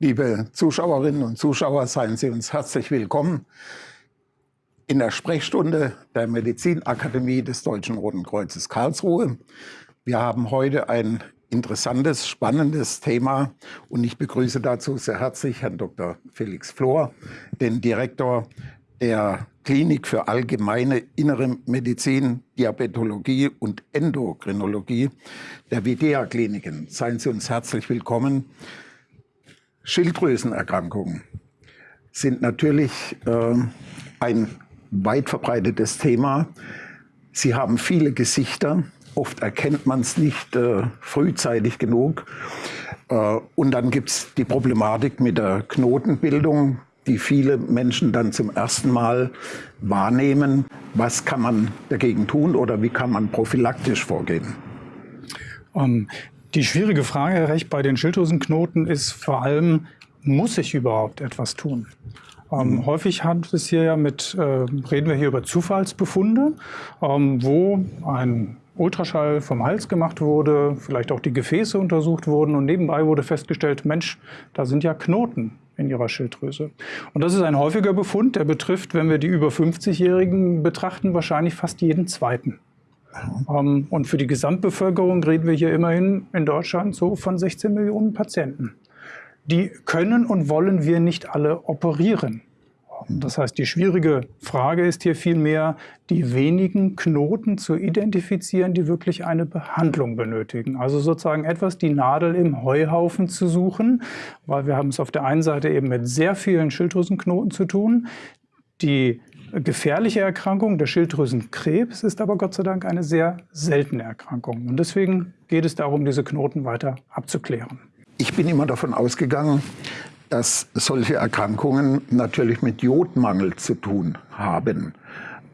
Liebe Zuschauerinnen und Zuschauer, seien Sie uns herzlich willkommen in der Sprechstunde der Medizinakademie des Deutschen Roten Kreuzes Karlsruhe. Wir haben heute ein interessantes, spannendes Thema und ich begrüße dazu sehr herzlich Herrn Dr. Felix Flor, den Direktor der Klinik für allgemeine innere Medizin, Diabetologie und Endokrinologie der Videa Kliniken. Seien Sie uns herzlich willkommen. Schilddrüsenerkrankungen sind natürlich äh, ein weit verbreitetes Thema. Sie haben viele Gesichter. Oft erkennt man es nicht äh, frühzeitig genug. Äh, und dann gibt es die Problematik mit der Knotenbildung, die viele Menschen dann zum ersten Mal wahrnehmen. Was kann man dagegen tun oder wie kann man prophylaktisch vorgehen? Um, ähm, die schwierige Frage, Herr Recht, bei den Schilddrüsenknoten ist vor allem, muss ich überhaupt etwas tun? Ähm, mhm. Häufig hat es hier ja mit, äh, reden wir hier über Zufallsbefunde, ähm, wo ein Ultraschall vom Hals gemacht wurde, vielleicht auch die Gefäße untersucht wurden und nebenbei wurde festgestellt, Mensch, da sind ja Knoten in ihrer Schilddrüse. Und das ist ein häufiger Befund, der betrifft, wenn wir die über 50-Jährigen betrachten, wahrscheinlich fast jeden zweiten. Ähm, und für die Gesamtbevölkerung reden wir hier immerhin in Deutschland so von 16 Millionen Patienten. Die können und wollen wir nicht alle operieren. Das heißt, die schwierige Frage ist hier vielmehr, die wenigen Knoten zu identifizieren, die wirklich eine Behandlung benötigen. Also sozusagen etwas die Nadel im Heuhaufen zu suchen, weil wir haben es auf der einen Seite eben mit sehr vielen Schilddrüsenknoten zu tun. Die gefährliche Erkrankung, der Schilddrüsenkrebs, ist aber Gott sei Dank eine sehr seltene Erkrankung. Und deswegen geht es darum, diese Knoten weiter abzuklären. Ich bin immer davon ausgegangen, dass solche Erkrankungen natürlich mit Jodmangel zu tun haben.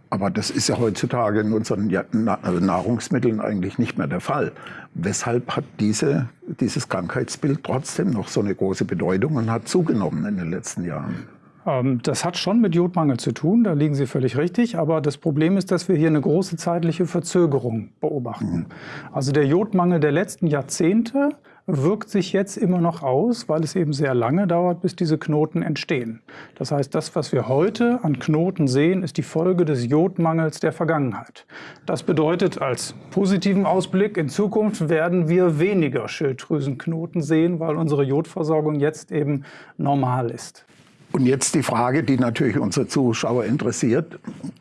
Aber das ist ja heutzutage in unseren also Nahrungsmitteln eigentlich nicht mehr der Fall. Weshalb hat diese, dieses Krankheitsbild trotzdem noch so eine große Bedeutung und hat zugenommen in den letzten Jahren? Ähm, das hat schon mit Jodmangel zu tun, da liegen Sie völlig richtig. Aber das Problem ist, dass wir hier eine große zeitliche Verzögerung beobachten. Mhm. Also der Jodmangel der letzten Jahrzehnte wirkt sich jetzt immer noch aus, weil es eben sehr lange dauert, bis diese Knoten entstehen. Das heißt, das, was wir heute an Knoten sehen, ist die Folge des Jodmangels der Vergangenheit. Das bedeutet als positiven Ausblick, in Zukunft werden wir weniger Schilddrüsenknoten sehen, weil unsere Jodversorgung jetzt eben normal ist. Und jetzt die Frage, die natürlich unsere Zuschauer interessiert.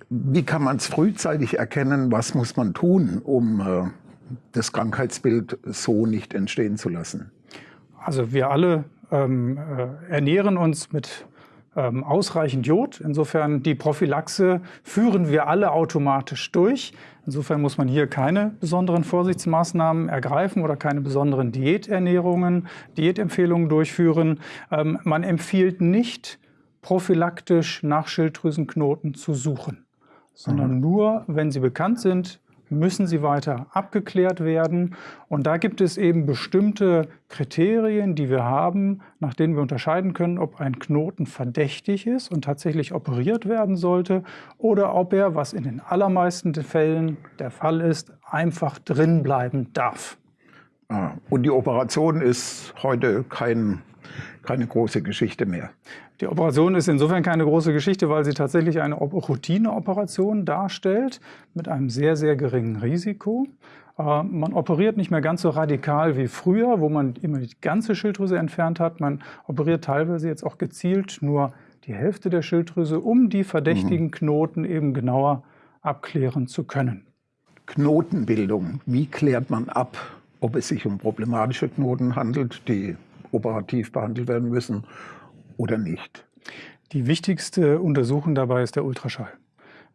Wie kann man es frühzeitig erkennen? Was muss man tun, um äh, das Krankheitsbild so nicht entstehen zu lassen? Also wir alle ähm, äh, ernähren uns mit ähm, ausreichend Jod. Insofern die Prophylaxe führen wir alle automatisch durch. Insofern muss man hier keine besonderen Vorsichtsmaßnahmen ergreifen oder keine besonderen Diäternährungen, Diätempfehlungen durchführen. Ähm, man empfiehlt nicht, prophylaktisch nach Schilddrüsenknoten zu suchen, sondern mhm. nur, wenn sie bekannt sind, müssen sie weiter abgeklärt werden. Und da gibt es eben bestimmte Kriterien, die wir haben, nach denen wir unterscheiden können, ob ein Knoten verdächtig ist und tatsächlich operiert werden sollte oder ob er, was in den allermeisten Fällen der Fall ist, einfach drin bleiben darf. Ah, und die Operation ist heute kein, keine große Geschichte mehr. Die Operation ist insofern keine große Geschichte, weil sie tatsächlich eine Routineoperation darstellt mit einem sehr, sehr geringen Risiko. Äh, man operiert nicht mehr ganz so radikal wie früher, wo man immer die ganze Schilddrüse entfernt hat. Man operiert teilweise jetzt auch gezielt nur die Hälfte der Schilddrüse, um die verdächtigen mhm. Knoten eben genauer abklären zu können. Knotenbildung, wie klärt man ab, ob es sich um problematische Knoten handelt, die operativ behandelt werden müssen oder nicht? Die wichtigste Untersuchung dabei ist der Ultraschall.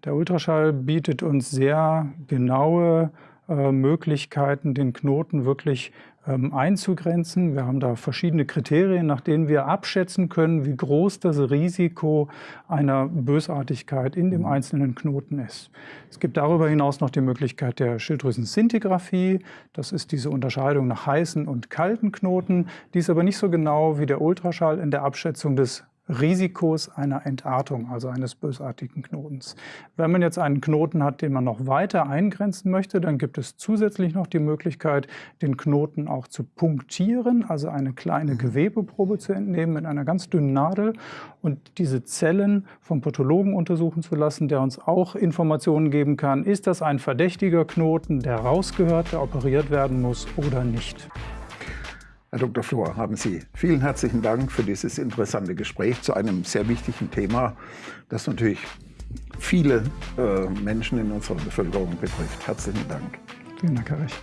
Der Ultraschall bietet uns sehr genaue äh, Möglichkeiten, den Knoten wirklich ähm, einzugrenzen. Wir haben da verschiedene Kriterien, nach denen wir abschätzen können, wie groß das Risiko einer Bösartigkeit in dem mhm. einzelnen Knoten ist. Es gibt darüber hinaus noch die Möglichkeit der Schilddrüsensintigraphie. Das ist diese Unterscheidung nach heißen und kalten Knoten. Die ist aber nicht so genau wie der Ultraschall in der Abschätzung des Risikos einer Entartung, also eines bösartigen Knotens. Wenn man jetzt einen Knoten hat, den man noch weiter eingrenzen möchte, dann gibt es zusätzlich noch die Möglichkeit, den Knoten auch zu punktieren, also eine kleine mhm. Gewebeprobe zu entnehmen mit einer ganz dünnen Nadel und diese Zellen vom Pathologen untersuchen zu lassen, der uns auch Informationen geben kann, ist das ein verdächtiger Knoten, der rausgehört, der operiert werden muss oder nicht. Herr Dr. Flor, haben Sie vielen herzlichen Dank für dieses interessante Gespräch zu einem sehr wichtigen Thema, das natürlich viele äh, Menschen in unserer Bevölkerung betrifft. Herzlichen Dank. Vielen Dank, Herr Rech.